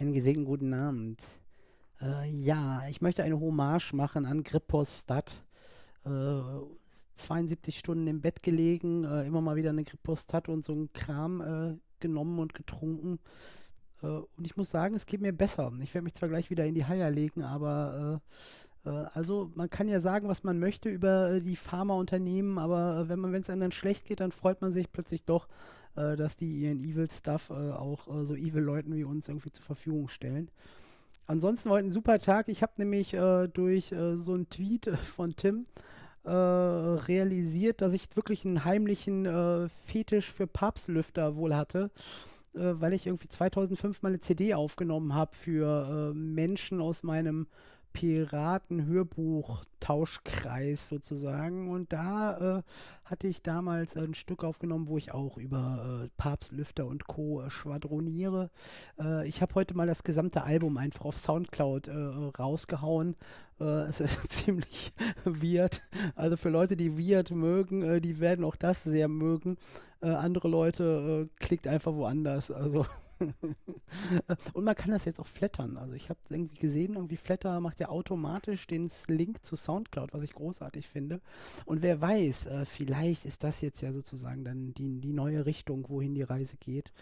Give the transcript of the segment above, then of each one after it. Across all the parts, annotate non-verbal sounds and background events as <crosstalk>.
Einen gesegneten guten Abend. Äh, ja, ich möchte eine Hommage machen an Grippostat. Äh, 72 Stunden im Bett gelegen, äh, immer mal wieder eine Grippostat und so ein Kram äh, genommen und getrunken. Äh, und ich muss sagen, es geht mir besser. Ich werde mich zwar gleich wieder in die Haie legen, aber äh, also man kann ja sagen, was man möchte über die Pharmaunternehmen, aber wenn man, wenn es einem dann schlecht geht, dann freut man sich plötzlich doch, dass die ihren Evil Stuff auch so Evil Leuten wie uns irgendwie zur Verfügung stellen. Ansonsten war heute ein super Tag. Ich habe nämlich durch so einen Tweet von Tim äh, realisiert, dass ich wirklich einen heimlichen äh, Fetisch für Papstlüfter wohl hatte, äh, weil ich irgendwie 2005 mal eine CD aufgenommen habe für äh, Menschen aus meinem Piraten-Hörbuch-Tauschkreis sozusagen. Und da äh, hatte ich damals ein Stück aufgenommen, wo ich auch über äh, Papstlüfter und Co. Äh, schwadroniere. Äh, ich habe heute mal das gesamte Album einfach auf Soundcloud äh, rausgehauen. Äh, <laughs> es ist ziemlich weird. Also für Leute, die weird mögen, die werden auch das sehr mögen. andere Leute klickt einfach woanders. Also <laughs> und man kann das jetzt auch flattern. Also ich habe irgendwie gesehen, irgendwie Flatter macht ja automatisch den Link zu Soundcloud, was ich großartig finde. Und wer weiß, äh, vielleicht ist das jetzt ja sozusagen dann die, die neue Richtung, wohin die Reise geht.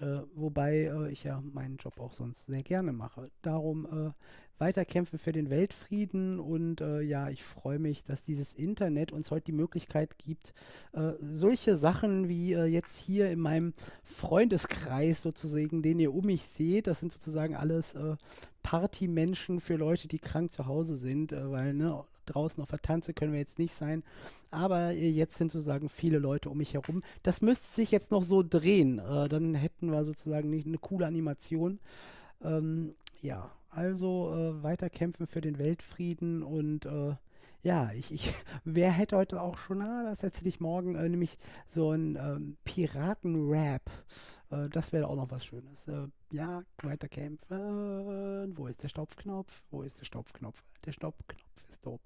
Äh, wobei äh, ich ja meinen Job auch sonst sehr gerne mache. Darum äh, weiterkämpfen für den Weltfrieden und äh, ja, ich freue mich, dass dieses Internet uns heute die Möglichkeit gibt, äh, solche Sachen wie äh, jetzt hier in meinem Freundeskreis sozusagen, den ihr um mich seht, das sind sozusagen alles Partymenschen für Leute, die krank zu Hause sind, weil ne, draußen auf der Tanze können wir jetzt nicht sein. Aber äh, jetzt sind sozusagen viele Leute um mich herum. Das müsste sich jetzt noch so drehen. Äh, dann hätten wir sozusagen nicht eine coole Animation. Ähm, ja, also äh, weiter kämpfen für den Weltfrieden und äh, ja, ich, ich, <laughs> wer hätte heute auch schon, ah, das erzähle ich morgen, äh, nämlich so ein ähm, Piraten-Rap. Äh, das wäre auch noch was Schönes. Äh, ja, weiter kämpfen. Wo ist der Stopfknopf? Wo ist der Stopfknopf? Der Stopfknopf ist doof.